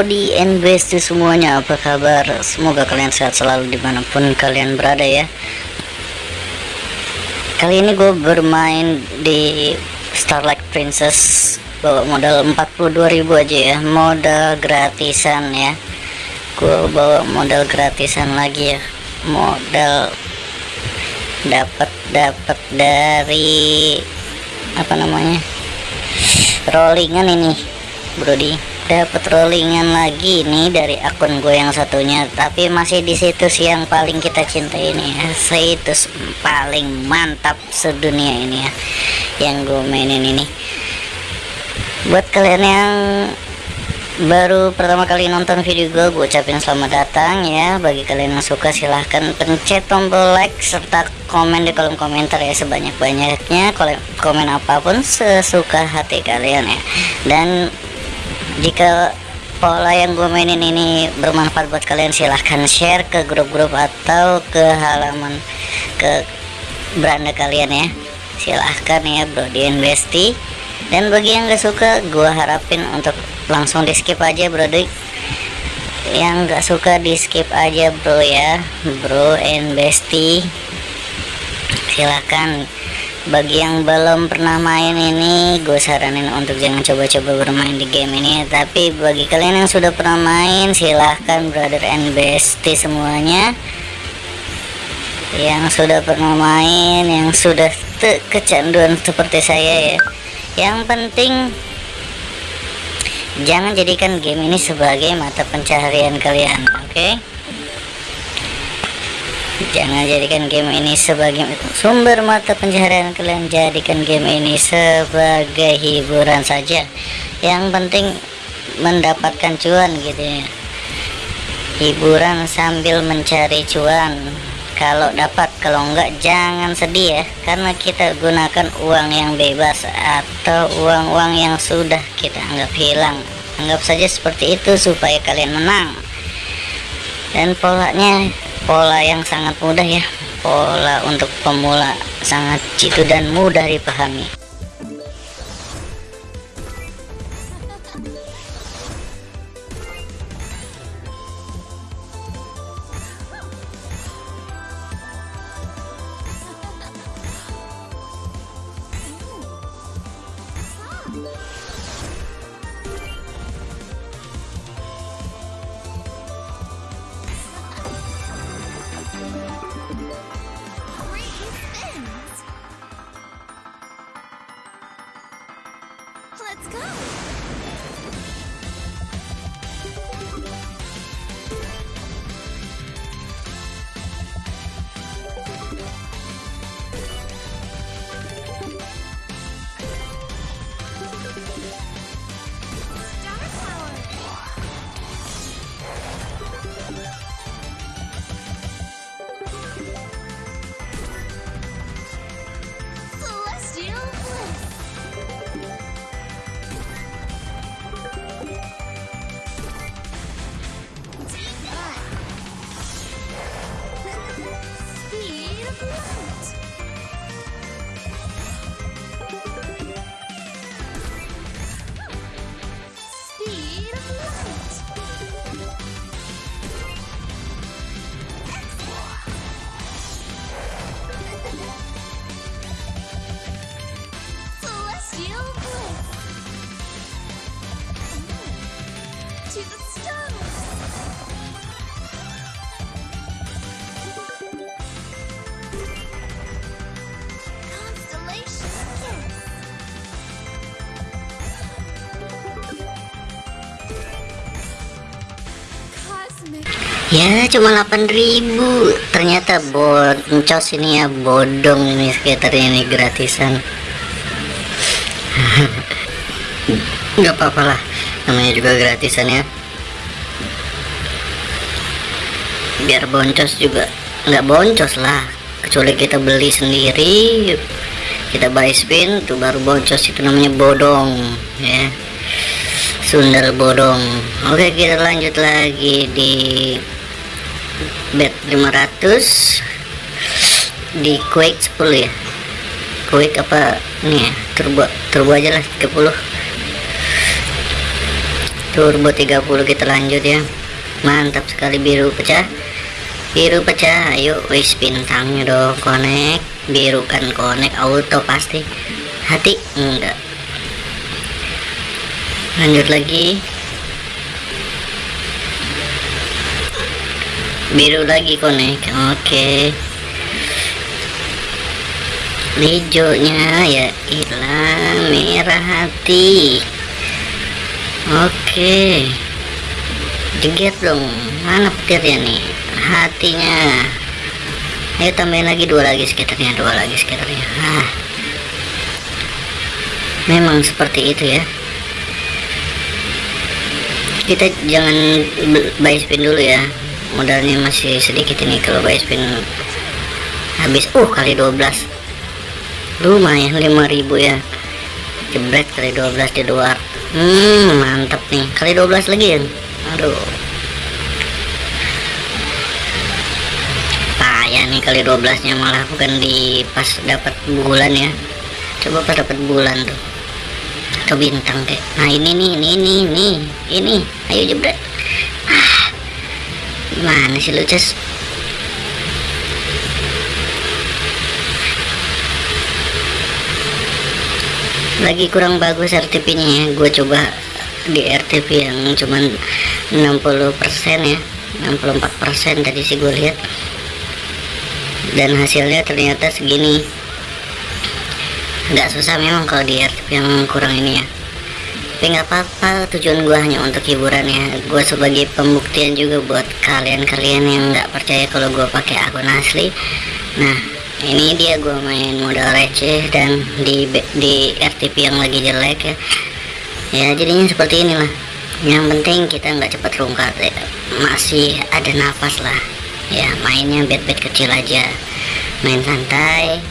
Brody and Bestie semuanya apa kabar? Semoga kalian sehat selalu di mana pun kalian berada ya. Kali ini gue bermain di Starlight Princess bawa modal 42.000 aja ya. Modal gratisan ya. Gue bawa modal gratisan lagi ya. Modal dapat dapat dari apa namanya rollingan ini Brody dapat rollingan lagi nih dari akun gue yang satunya tapi masih di situs yang paling kita cintai ini ya. Situs paling mantap sedunia ini ya yang gue mainin ini. Buat kalian yang baru pertama kali nonton video gue gue ucapin selamat datang ya. Bagi kalian yang suka silahkan pencet tombol like serta komen di kolom komentar ya sebanyak-banyaknya. Komen apa pun sesuka hati kalian ya. Dan jika pola yang gue mainin ini bermanfaat buat kalian silahkan share ke grup-grup atau ke halaman ke beranda kalian ya. Silahkan ya bro di investi. Dan bagi yang gak suka gue harapin untuk langsung di skip aja bro yang gak suka di skip aja bro ya. Bro investi. Silahkan bagi yang belum pernah main ini gue saranin untuk jangan coba-coba bermain di game ini tapi bagi kalian yang sudah pernah main silahkan brother and bestie semuanya. Yang sudah pernah main yang sudah kecanduan seperti saya ya. Yang penting jangan jadikan game ini sebagai mata pencaharian kalian oke? okay? Jangan jadikan game ini sebagai sumber mata pencaharian kalian. Jadikan game ini sebagai hiburan saja. Yang penting mendapatkan cuan gitu ya. Hiburan sambil mencari cuan. Kalau dapat kalau enggak jangan sedih ya. Karena kita gunakan uang yang bebas atau uang-uang yang sudah kita anggap hilang. Anggap saja seperti itu supaya kalian menang. Dan polanya pola yang sangat mudah ya. Pola untuk pemula sangat jitu dan mudah dipahami Light! Ya cuma 8000 ternyata boncos ini ya bodong ini sekitar ini gratisan. Nggak apa-apa lah namanya juga gratisan ya. Biar boncos juga nggak boncos lah. Kecuali kita beli sendiri kita buy spin tuh baru boncos. Itu namanya bodong ya. Sundal bodong. Oke kita lanjut lagi di bet 500 di quick 10 ya? Quick apa nih ya? Turbo turbo aja lah 30 turbo 30 kita lanjut ya. Mantap sekali biru pecah. Biru pecah ayo. Wis bintangnya dong connect biru kan connect auto pasti. Hati enggak. Lanjut lagi biru lagi connect oke. Okay. hijaunya ya hilang merah hati. Oke. Jeget dong. Mana petirnya nih? Hatinya. Ayo tambahin lagi dua lagi sekitarnya Dua lagi sekitarnya. Ah. Memang seperti itu ya. Kita jangan buy spin dulu ya Modalnya masih sedikit ini Kalau buy spin Habis Uh kali 12 Lumayan 5000 ya Jebret kali 12 di luar Hmm, mantap nih. Kali 12 lagi ya. Aduh. Payah nih kali 12-nya malah bukan di pas dapat bulan ya. Coba pas dapat bulan tuh. Atau bintang kayak. Nah, ini nih, ini ini ini. Ini. Ayo jebret. Gimana sih lu, Ces? lagi kurang bagus RTP nya ya. Gue coba di RTP yang cuman 60% ya. 64% tadi sih gue lihat. Dan hasilnya ternyata segini. Nggak susah memang kalau di RTP yang kurang ini ya tapi nggak apa-apa tujuan gue hanya untuk hiburan ya. Gue sebagai pembuktian juga buat kalian-kalian yang nggak percaya kalau gue pakai akun asli. Nah ini dia gue main modal receh dan di di RTP yang lagi jelek ya. Ya jadinya seperti inilah. Yang penting kita nggak cepat rungkat ya. masih ada nafas lah. Ya mainnya bet-bet kecil aja. Main santai.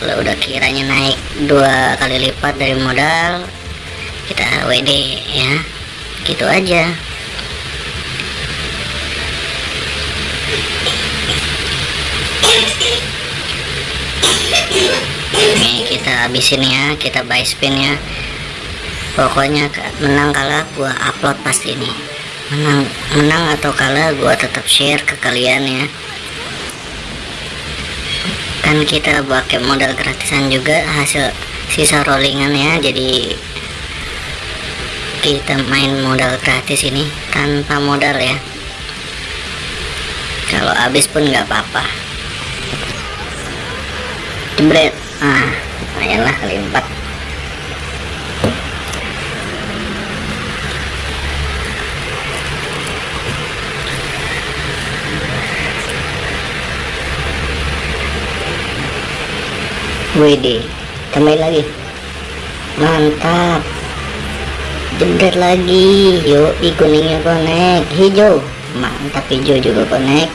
Kalau udah kiranya naik dua kali lipat dari modal kita WD ya. Gitu aja. Ini kita habisin ya kita buy spin ya. Pokoknya menang kalah gua upload pasti nih menang menang atau kalah gua tetap share ke kalian ya. Kan kita pakai modal gratisan juga hasil sisa rollingan ya jadi kita main modal gratis ini tanpa modal ya. Kalau habis pun nggak apa-apa. Jebret ah lumayan kali empat. WD tambahin lagi. Mantap jebret lagi. Yuk kuningnya connect hijau. Mantap hijau juga connect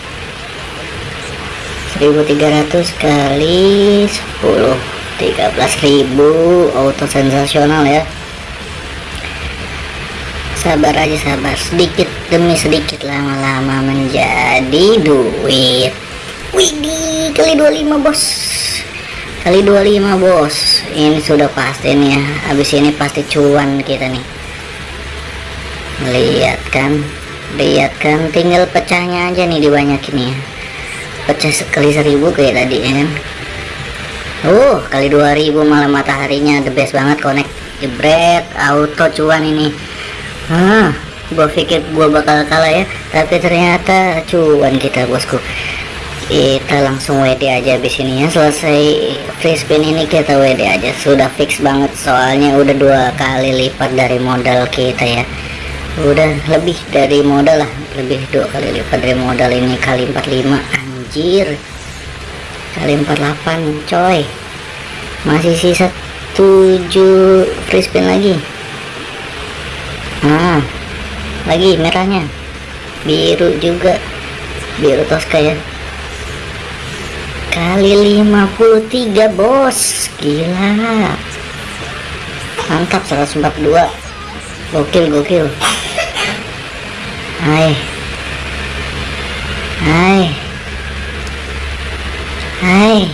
1300 kali 10 13.000 auto sensasional ya. Sabar aja sabar. Sedikit demi sedikit lama-lama menjadi duit. Widih kali 25 bos. Kali 25 bos. Ini sudah pasti nih ya. Habis ini pasti cuan kita nih lihat kan lihat kan tinggal pecahnya aja nih dibanyakin ya pecah sekali seribu kayak tadi ya kan? Uh kali 2000 malah mataharinya the best banget connect jebret auto cuan ini. Ah gua pikir gua bakal kalah ya tapi ternyata cuan kita bosku. Kita langsung WD aja habis ini ya selesai free spin ini kita WD aja. Sudah fix banget soalnya udah dua kali lipat dari modal kita ya udah lebih dari modal lah. Lebih dua kali lipat dari modal ini. Kali 45 anjir. Kali 48 coy. Masih sisa 7 free spin lagi. Nah lagi merahnya. Biru juga. Biru toska ya. Kali 53 bos. Gila. Mantap 142 gokil gokil hai hai Hai.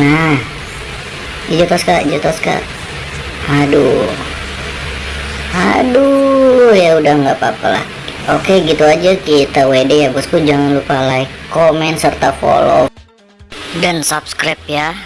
Nah. Hijau toska, hijau toska. Aduh. aduh ya udah nggak apa-apa lah oke gitu aja kita WD ya bosku jangan lupa like comment serta follow dan subscribe ya